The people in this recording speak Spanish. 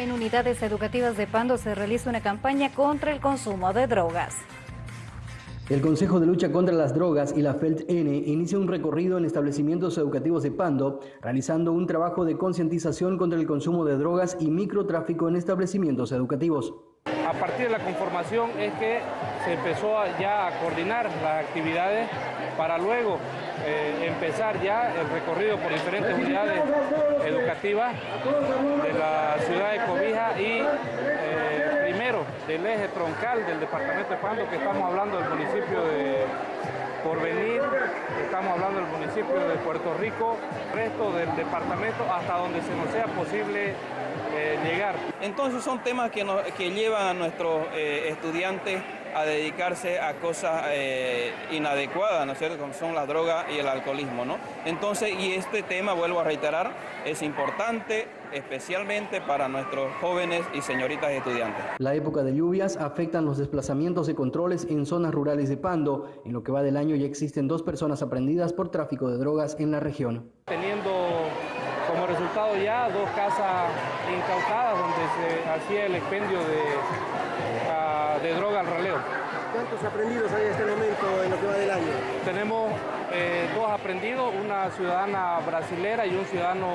En unidades educativas de Pando se realiza una campaña contra el consumo de drogas. El Consejo de Lucha contra las Drogas y la FELT-N inicia un recorrido en establecimientos educativos de Pando, realizando un trabajo de concientización contra el consumo de drogas y microtráfico en establecimientos educativos. A partir de la conformación es que se empezó ya a coordinar las actividades para luego eh, empezar ya el recorrido por diferentes unidades educativas de la ciudad de Cobija y eh, primero del eje troncal del departamento de Pando, que estamos hablando del municipio de Porvenir, estamos hablando del municipio de Puerto Rico, resto del departamento hasta donde se nos sea posible eh, llegar. Entonces son temas que, nos, que llevan a nuestros eh, estudiantes a dedicarse a cosas eh, inadecuadas, ¿no es cierto?, como son la droga y el alcoholismo, ¿no? Entonces, y este tema, vuelvo a reiterar, es importante especialmente para nuestros jóvenes y señoritas estudiantes. La época de lluvias afectan los desplazamientos y controles en zonas rurales de Pando. En lo que va del año ya existen dos personas aprendidas por tráfico de drogas en la región. Teniendo como resultado ya dos casas incautadas donde se hacía el expendio de, de droga al raleo. ¿Cuántos aprendidos hay en este momento en lo que va del año? Tenemos eh, dos aprendidos, una ciudadana brasilera y un ciudadano